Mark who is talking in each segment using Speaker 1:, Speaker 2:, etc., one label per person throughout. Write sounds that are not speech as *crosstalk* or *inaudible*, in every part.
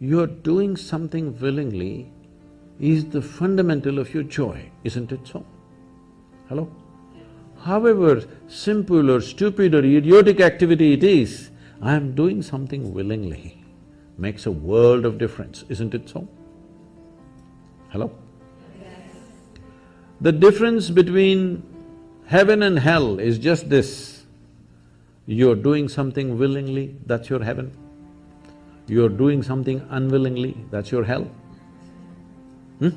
Speaker 1: you're doing something willingly is the fundamental of your joy, isn't it so? Hello? However simple or stupid or idiotic activity it is, I am doing something willingly, makes a world of difference, isn't it so? Hello? The difference between heaven and hell is just this, you're doing something willingly, that's your heaven. You're doing something unwillingly, that's your hell. Hmm?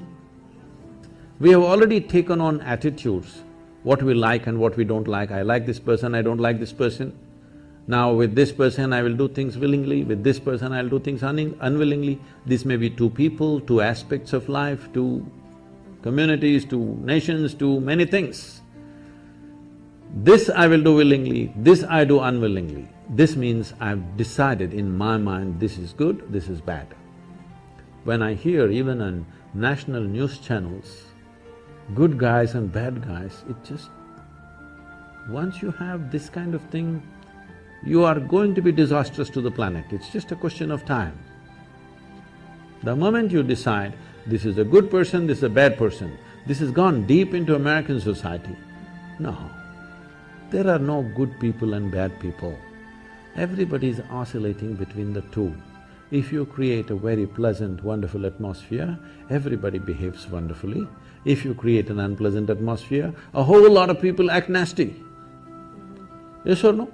Speaker 1: We have already taken on attitudes, what we like and what we don't like. I like this person, I don't like this person. Now with this person I will do things willingly, with this person I'll do things un unwillingly. This may be two people, two aspects of life, two communities, two nations, two many things. This I will do willingly, this I do unwillingly. This means I've decided in my mind this is good, this is bad. When I hear even on national news channels, good guys and bad guys, it just… Once you have this kind of thing, you are going to be disastrous to the planet, it's just a question of time. The moment you decide, this is a good person, this is a bad person, this has gone deep into American society. No, there are no good people and bad people. Everybody is oscillating between the two. If you create a very pleasant, wonderful atmosphere, everybody behaves wonderfully. If you create an unpleasant atmosphere, a whole lot of people act nasty. Yes or no?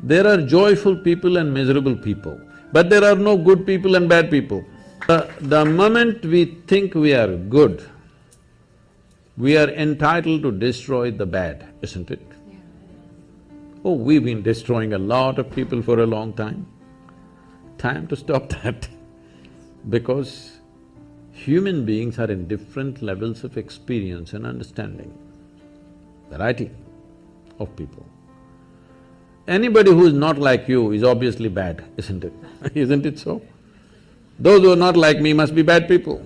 Speaker 1: There are joyful people and miserable people, but there are no good people and bad people. Uh, the moment we think we are good, we are entitled to destroy the bad, isn't it? Yeah. Oh, we've been destroying a lot of people for a long time. Time to stop that *laughs* because human beings are in different levels of experience and understanding, variety of people. Anybody who is not like you is obviously bad, isn't it? *laughs* isn't it so? Those who are not like me must be bad people.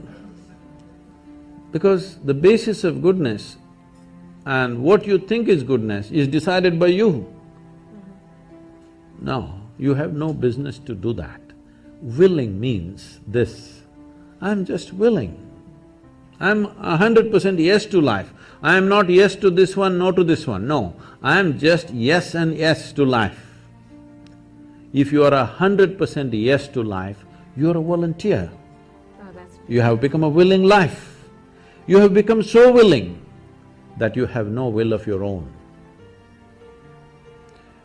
Speaker 1: Because the basis of goodness and what you think is goodness is decided by you. Mm-hmm. No, you have no business to do that. Willing means this, I'm just willing. I'm a hundred percent yes to life. I am not yes to this one, no to this one, no. I am just yes and yes to life. If you are a hundred percent yes to life, you are a volunteer. Oh, you have become a willing life. You have become so willing that you have no will of your own.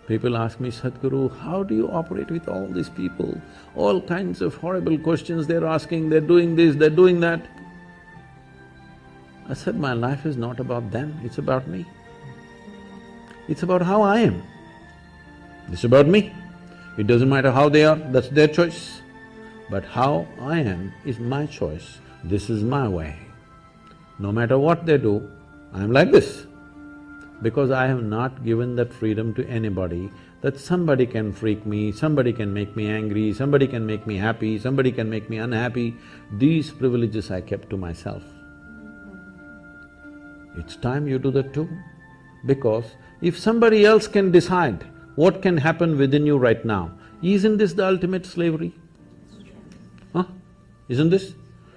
Speaker 1: People ask me, Sadhguru, how do you operate with all these people? All kinds of horrible questions they're asking, they're doing this, they're doing that. I said, my life is not about them, it's about me. It's about how I am. It's about me. It doesn't matter how they are, that's their choice. But how I am is my choice, this is my way. No matter what they do, I am like this. Because I have not given that freedom to anybody that somebody can freak me, somebody can make me angry, somebody can make me happy, somebody can make me unhappy. These privileges I kept to myself. It's time you do that too. Because if somebody else can decide what can happen within you right now, isn't this the ultimate slavery? Huh? Isn't this?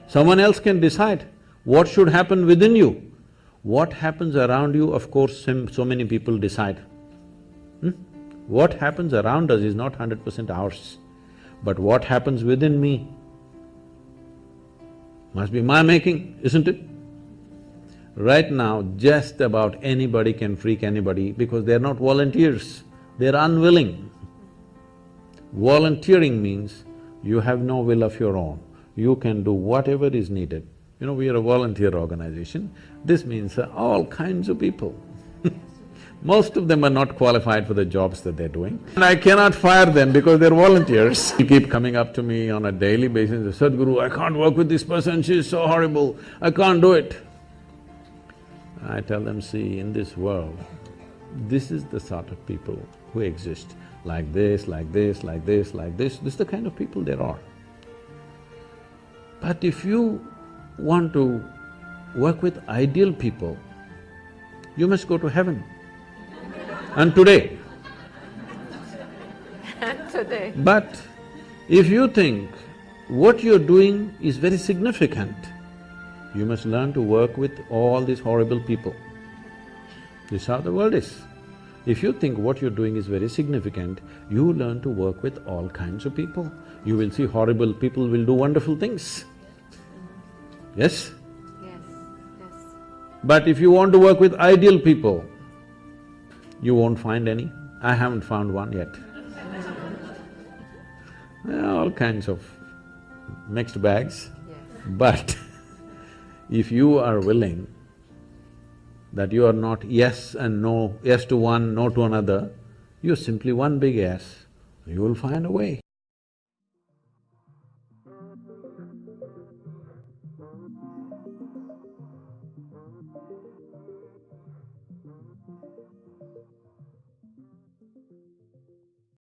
Speaker 1: Someone else can decide what should happen within you. What happens around you, of course, so many people decide. Hmm? What happens around us is not hundred percent ours, but what happens within me must be my making, isn't it? Right now, just about anybody can freak anybody because they're not volunteers, they're unwilling. Volunteering means you have no will of your own, you can do whatever is needed. You know, we are a volunteer organization, this means uh, all kinds of people. *laughs* Most of them are not qualified for the jobs that they're doing. And I cannot fire them because they're volunteers. *laughs* They keep coming up to me on a daily basis, Sadhguru, I can't work with this person, she's so horrible, I can't do it. I tell them, see, in this world, this is the sort of people who exist, like this, like this, like this, like this, this is the kind of people there are. But if you want to work with ideal people, you must go to heaven. and today, and
Speaker 2: today.
Speaker 1: But if you think what you're doing is very significant, you must learn to work with all these horrible people. This is how the world is. If you think what you're doing is very significant, you learn to work with all kinds of people. You will see horrible people will do wonderful things. Yes?
Speaker 2: Yes, yes.
Speaker 1: But if you want to work with ideal people, you won't find any. I haven't found one yet. *laughs* All kinds of mixed bags.
Speaker 2: Yes.
Speaker 1: But *laughs* if you are willing that you are not yes and no, yes to one, no to another, you're simply one big yes, you will find a way.